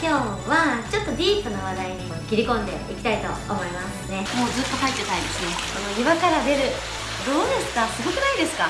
今日はちょっとディープな話題に切り込んでいきたいと思いますね。もうずっと入ってたいですね。この岩から出るどうですか？すごくないですか？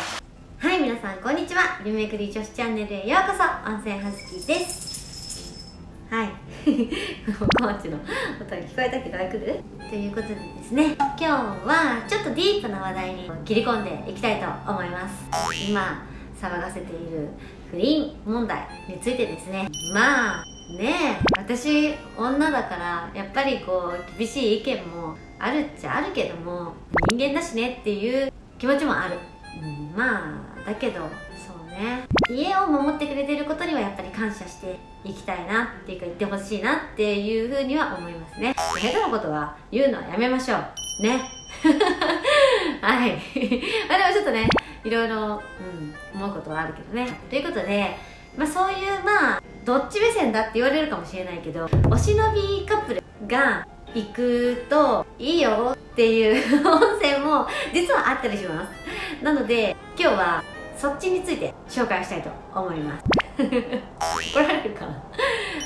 はい皆さんこんにちは。リメイクリー女子チャンネルへようこそ温泉はずきです。はい。コーチの音が聞こえたけど来る？ということでですね今日はちょっとディープな話題に切り込んでいきたいと思います。今騒がせている不倫問題についてですね。まあねえ私女だからやっぱりこう厳しい意見もあるっちゃあるけども人間だしねっていう気持ちもある、うん、まあだけどそうね。家を守ってくれてることにはやっぱり感謝していきたいなっていうか言ってほしいなっていうふうには思いますね。下手なことは言うのはやめましょう。ね。はい。あでもちょっとねいろいろ、うん、思うことはあるけどね。ということでまあそういうまあどっち目線だって言われるかもしれないけどお忍びカップルが行くといいよっていう 温泉も実はあったりします。なので今日はそっちについて紹介したいと思います。怒られるかな。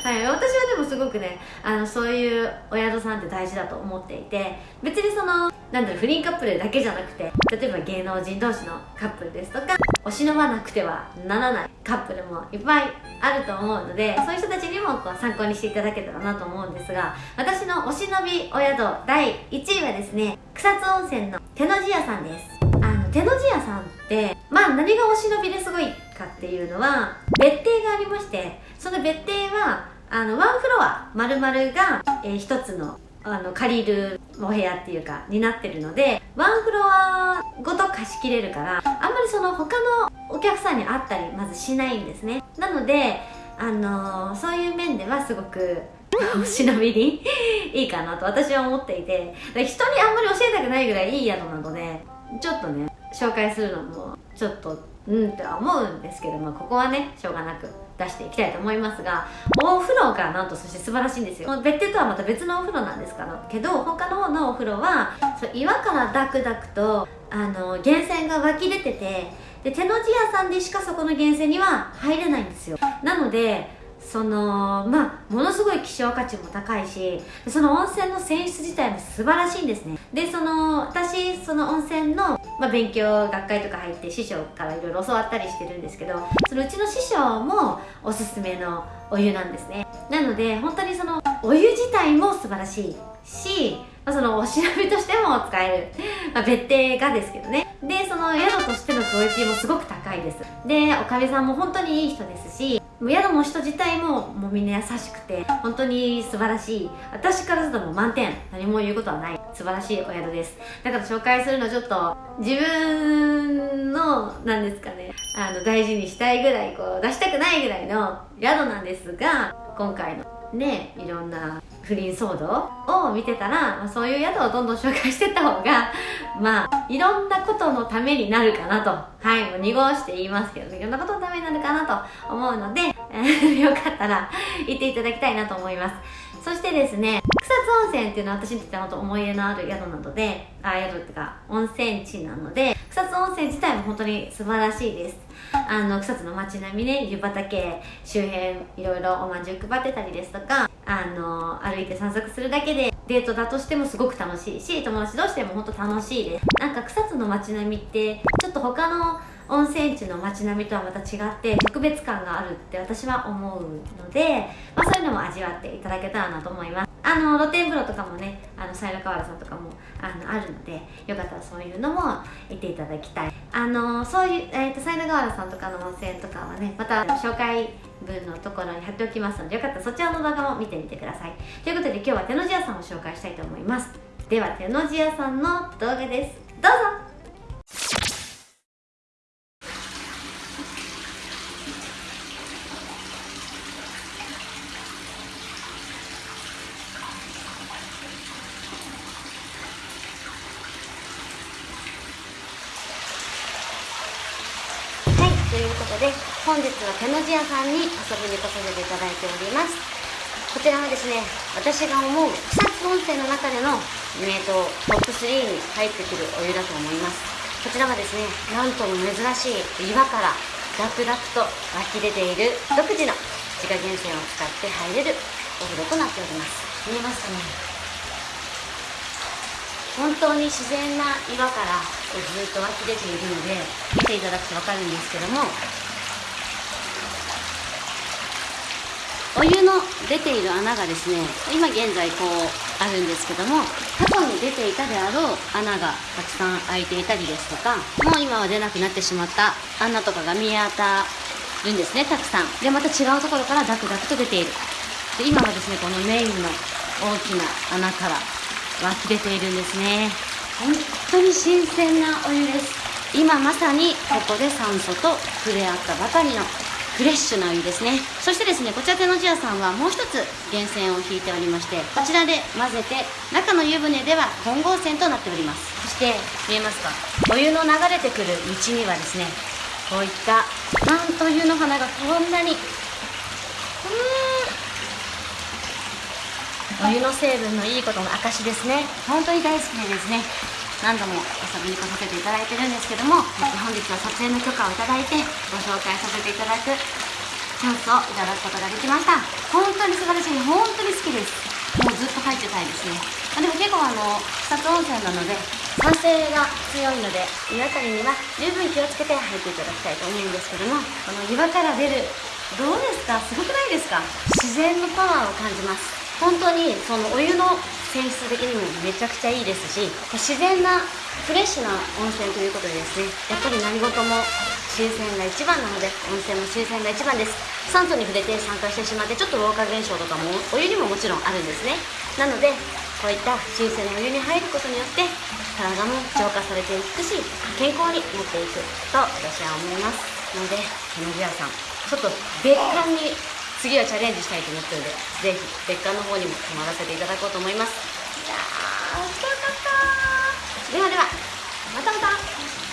はい私はでもすごくねあのそういうお宿さんって大事だと思っていて別にそのなんだろう不倫カップルだけじゃなくて例えば芸能人同士のカップルですとかお忍ばなくてはならないカップルもいっぱいあると思うのでそういう人たちにもこう参考にしていただけたらなと思うんですが私のお忍びお宿第1位はですね草津温泉の手の字屋さんです。あの手の字屋さんってまあ何がお忍びですごいかっていうのは別邸がありましてその別邸はあのワンフロア丸々が、えー、一つのあの借りるお部屋っていうかになってるのでワンフロアごと貸し切れるからあんまりその他のお客さんに会ったりまずしないんですね。なのであのー、そういう面ではすごく お忍びに いいかなと私は思っていて人にあんまり教えたくないぐらいいい宿なのでちょっとね紹介するのもちょっとうんとは思うんですけどもここはねしょうがなく出していきたいと思いますがお風呂がなんとそして素晴らしいんですよ。別邸とはまた別のお風呂なんですけど他の方のお風呂はそう岩からダクダクとあの源泉が湧き出ててで手の字屋さんでしかそこの源泉には入れないんですよ。なのでそのまあものすごい希少価値も高いしその温泉の泉質自体も素晴らしいんですね。でその私その温泉の、まあ、勉強学会とか入って師匠からいろいろ教わったりしてるんですけどそのうちの師匠もおすすめのお湯なんですね。なので本当にそのお湯自体も素晴らしいしまあ、そのお調べとしても使える、まあ、別邸がですけどね。でその宿としてのクオリティもすごく高い。です。でおかみさんも本当にいい人ですし宿の人自体ももうみんな優しくて本当に素晴らしい。私からするともう満点。何も言うことはない。素晴らしいお宿です。だから紹介するのちょっと自分の何ですかねあの大事にしたいぐらいこう出したくないぐらいの宿なんですが今回のねいろんな不倫騒動を見てたら、まあ、そういう宿をどんどん紹介してった方が まあいろんなことのためになるかなと。はいもう濁して言いますけどいろんなことのためになるかなと思うので よかったら行っていただきたいなと思います。そしてですね草津温泉っていうのは私にとっては本当思い入れのある宿なのであ宿っていうか温泉地なので草津温泉自体も本当に素晴らしいです。あの草津の街並みね湯畑周辺いろいろおまんじゅう配ってたりですとかあの歩いて散策するだけでデートだとしてもすごく楽しいし友達同士でも本当楽しいです。なんか草津の街並みってちょっと他の温泉地の街並みとはまた違って特別感があるって私は思うので、まあ、そういうのも味わっていただけたらなと思います。あの露天風呂とかもねあの西の河原さんとかもあのあるのでよかったらそういうのも行っていただきたい。あのそういう、えーと、西の河原さんとかの温泉とかはねまた紹介文のところに貼っておきますのでよかったらそちらの動画も見てみてください。ということで今日は手の字屋さんを紹介したいと思います。では手の字屋さんの動画です。どうぞということで本日は手の字屋さんに遊びに来させていただいております。こちらはですね私が思う草津温泉の中での名湯トップ3に入ってくるお湯だと思います。こちらはですねなんとも珍しい岩からダクダクと湧き出ている独自の自家源泉を使って入れるお風呂となっております。見えますかね？本当に自然な岩からずっと湧き出ているので見ていただくと分かるんですけども。お湯の出ている穴がですね今現在こうあるんですけども過去に出ていたであろう穴がたくさん開いていたりですとかもう今は出なくなってしまった穴とかが見当たるんですねたくさん。でまた違うところからダクダクと出ている。で今はですねこのメインの大きな穴から湧き出ているんですね。本当に新鮮なお湯です。今まさにここで酸素と触れ合ったばかりのフレッシュなお湯ですね。そしてですねこちら手のジアさんはもう一つ源泉を引いておりましてこちらで混ぜて中の湯船では混合泉となっております。そして見えますか？お湯の流れてくる道にはですねこういったなんと湯の花がこんなにうんお湯の成分のいいことの証ですね。本当に大好きでですね。何度も遊びに来させていただいてるんですけども本日は撮影の許可をいただいてご紹介させていただくチャンスをいただくことができました。本当に素晴らしい。本当に好きです。もうずっと入ってたいですね。あでも結構あの草津温泉なので酸性が強いので皆さんには十分気をつけて入っていただきたいと思うんですけどもこの岩から出るどうですか？すごくないですか？自然のパワーを感じます本当にそのお湯の泉質的にもめちゃくちゃいいですし自然なフレッシュな温泉ということでですねやっぱり何事も新鮮が一番なので温泉も新鮮が一番です。酸素に触れて酸化してしまってちょっと老化現象とかもお湯にももちろんあるんですね。なのでこういった新鮮なお湯に入ることによって体も浄化されていくし健康になっていくと私は思います。ので手のジアさんちょっと別館に次はチャレンジしたいと思ってるのでぜひ別館の方にも泊まらせていただこうと思います。いやー面白かった。ではではまたまた。